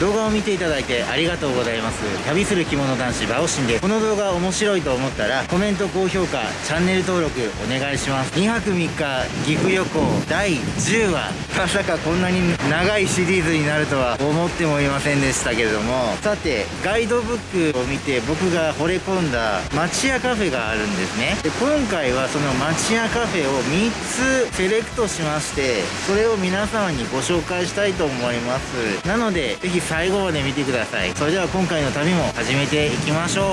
動画を見ていただいてありがとうございます。旅する着物男子バオシンです。この動画面白いと思ったらコメント高評価チャンネル登録お願いします。2泊3日岐阜旅行第10話。まさかこんなに長いシリーズになるとは思ってもいませんでしたけれども。さてガイドブックを見て僕が惚れ込んだ町屋カフェがあるんですね。で今回はその町屋カフェを3つセレクトしましてそれを皆様にご紹介したいと思います。なのでぜひ最後まで見てください。それでは今回の旅も始めていきましょう。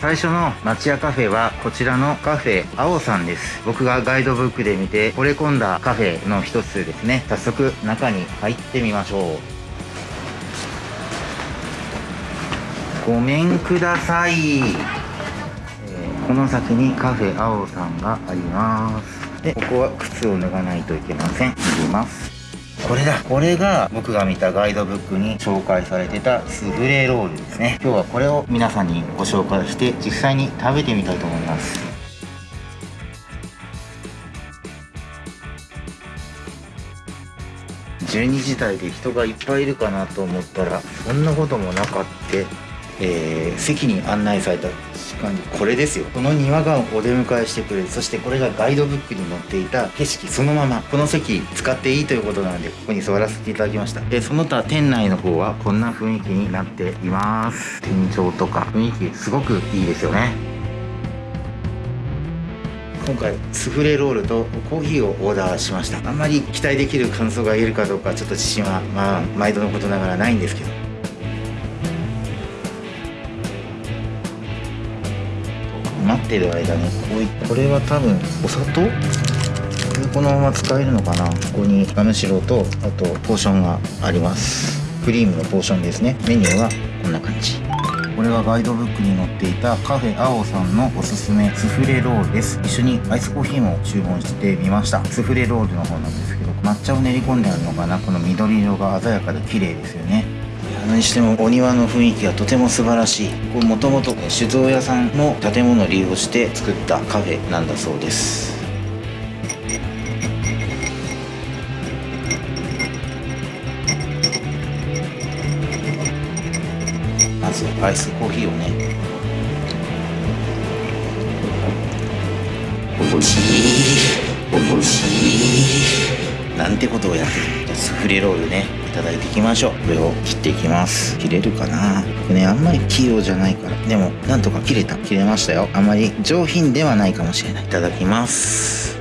最初の町屋カフェはこちらのカフェ青さんです。僕がガイドブックで見て惚れ込んだカフェの一つですね。早速中に入ってみましょう。ごめんください、えー、この先にカフェ青さんがあります。でここは靴を脱がないといけません。脱ぎます。これだ。これが僕が見たガイドブックに紹介されてたスフレロールですね。今日はこれを皆さんにご紹介して実際に食べてみたいと思います。12時台で人がいっぱいいるかなと思ったらそんなこともなかってえー、席に案内された間にこれですよ。この庭がお出迎えしてくれる。そしてこれがガイドブックに載っていた景色そのまま。この席使っていいということなのでここに座らせていただきました。でその他店内の方はこんな雰囲気になっています。天井とか雰囲気すごくいいですよね。今回スフレロールとコーヒーをオーダーしました。あんまり期待できる感想が言えるかどうかちょっと自信はまあ毎度のことながらないんですけど。待ってる間にこういこれは多分お砂糖？このまま使えるのかな？ここにガムシロとあとポーションがあります。クリームのポーションですね。メニューはこんな感じ。これがガイドブックに載っていたカフェ青さんのおすすめスフレロールです。一緒にアイスコーヒーも注文してみました。スフレロールの方なんですけど抹茶を練り込んであるのかな？この緑色が鮮やかで綺麗ですよね。何してもお庭の雰囲気がとても素晴らしい。これもともと酒造屋さんの建物を利用して作ったカフェなんだそうです。まずアイスコーヒーをね。おいしい。おいしい。なんてことをやってるスフレロールねいただいていきましょう。これを切っていきます。切れるかな？ねあんまり器用じゃないから。でもなんとか切れた。切れましたよ。あまり上品ではないかもしれない。いただきます。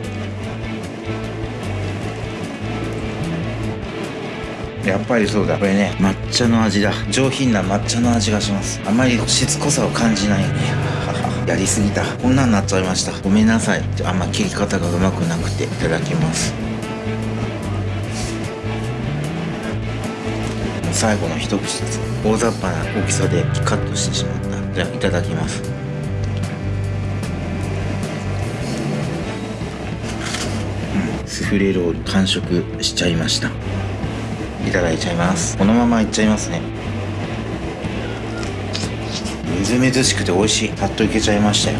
やっぱりそうだ。これね抹茶の味だ。上品な抹茶の味がします。あまりしつこさを感じないね。やりすぎた。こんなんなっちゃいました。ごめんなさい。あんま切り方がうまくなくていただきます。最後の一口です。大雑把な大きさでカットしてしまった。じゃあいただきます。スフレロール完食しちゃいました。いただいちゃいます。このままいっちゃいますね。みずみずしくて美味しい。パッといけちゃいましたよ。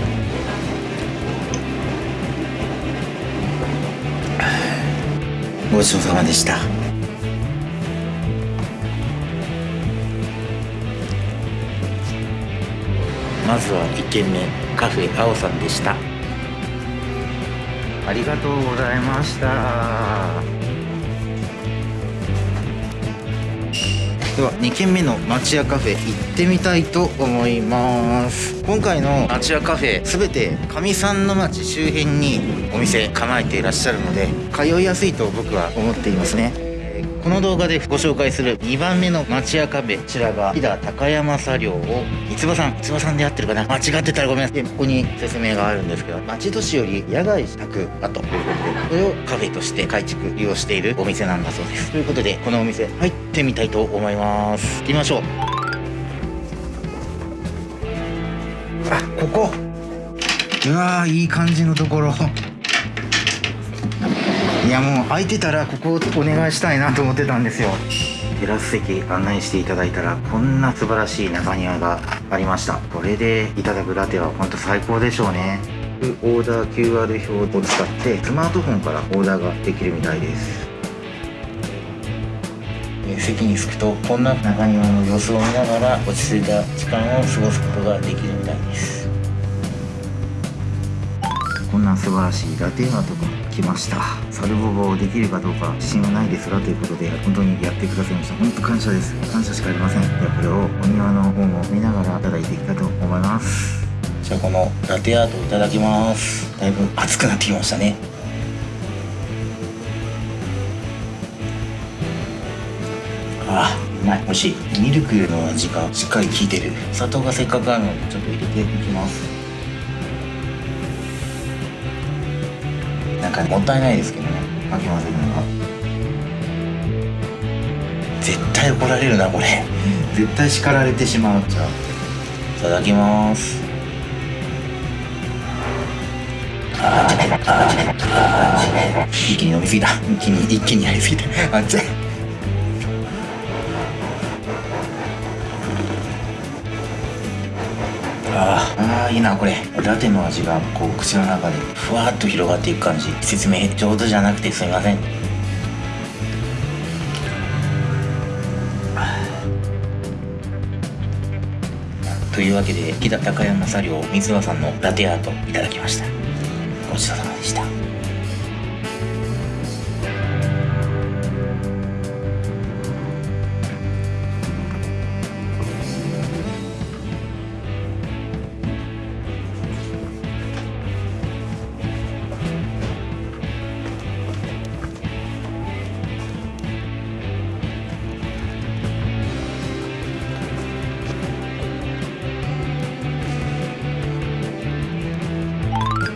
ごちそうさまでした。まずは1軒目カフェ青さんでした。ありがとうございました。では2軒目の町屋カフェ行ってみたいと思います。今回の町屋カフェ全て上三の町周辺にお店構えていらっしゃるので通いやすいと僕は思っていますね。この動画でご紹介する2番目の町屋カフェこちらが飛騨高山茶寮を三つ葉さん三つ葉さんで合ってるかな？間違ってたらごめんなさい。ここに説明があるんですけど町都市より野外宅跡と。いうことでこれをカフェとして改築利用しているお店なんだそうです。ということでこのお店入ってみたいと思います。行きましょう。あここ。うわーいい感じのところ。いやもう空いてたらここをお願いしたいなと思ってたんですよ。テラス席案内していただいたらこんな素晴らしい中庭がありました。これでいただくラテは本当最高でしょうね。オーダー QR 表を使ってスマートフォンからオーダーができるみたいです。席に着くとこんな中庭の様子を見ながら落ち着いた時間を過ごすことができるみたいですこんな素晴らしいラテアートが来ました。サルボボできるかどうか自信はないですがということで本当にやってくださいました。本当感謝です。感謝しかありません。ではこれをお庭の方も見ながらいただいていきたいと思います。じゃあこのラテアートいただきます。だいぶ熱くなってきましたね。ああうまい。美味しい。ミルクの味がしっかり効いてる。砂糖がせっかくあるのでちょっと入れていきます。なんかもったいないですけどね。かき混ぜるの。が絶対怒られるなこれ。絶対叱られてしまうじゃあいただきます。ああ一気に飲みすぎた一気に一気にやりすぎたあっちゃあいいなこれ。ラテの味がこう口の中でふわっと広がっていく感じ。説明上手じゃなくてすみません。というわけで木田高山茶寮水輪さんのラテアートいただきました。ごちそうさま。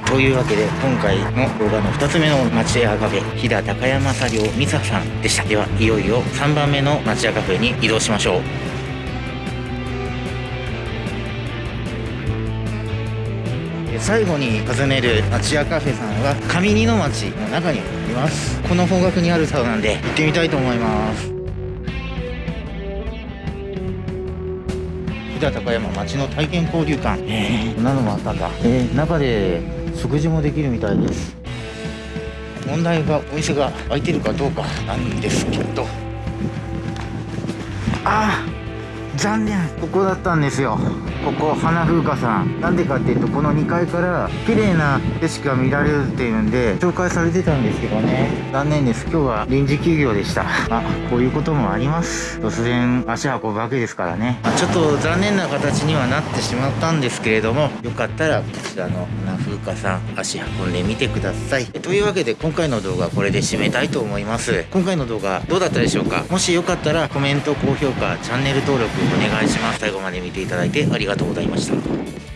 というわけで今回の動画の2つ目の町屋カフェ飛騨高山作業美沙さんでした。ではいよいよ3番目の町屋カフェに移動しましょう。最後に訪ねる町屋カフェさんは上二の町の中にあります。この方角にあるそうなんで行ってみたいと思います。飛騨高山町の体験交流館。えー、こんなのもあったんだ。えー、中で食事もできるみたいです。問題がお店が開いてるかどうかなんですけど。ああ。残念。ここだったんですよ。ここ花風花さん。なんでかっていうとこの2階から綺麗な景色が見られるっていうんで紹介されてたんですけどね。残念です。今日は臨時休業でした。あこういうこともあります。突然足運ぶわけですからね、あ、ちょっと残念な形にはなってしまったんですけれどもよかったらこちらの花風花さん足運んでみてください。というわけで今回の動画はこれで締めたいと思います。今回の動画どうだったでしょうか？もしよかったらコメント高評価チャンネル登録お願いします。最後まで見ていただいてありがとうございました。